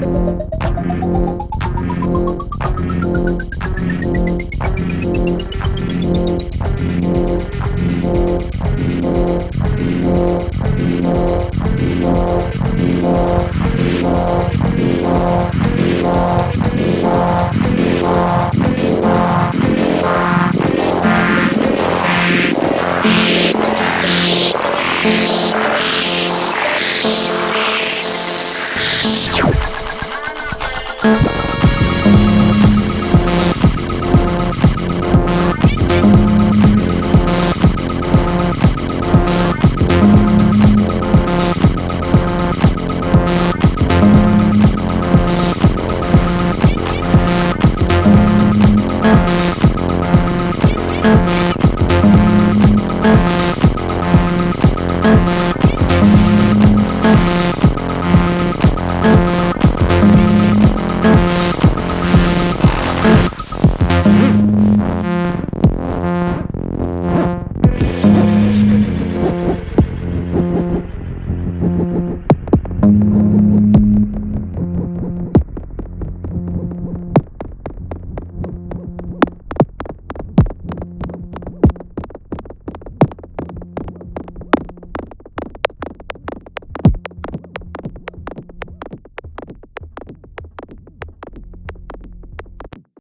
You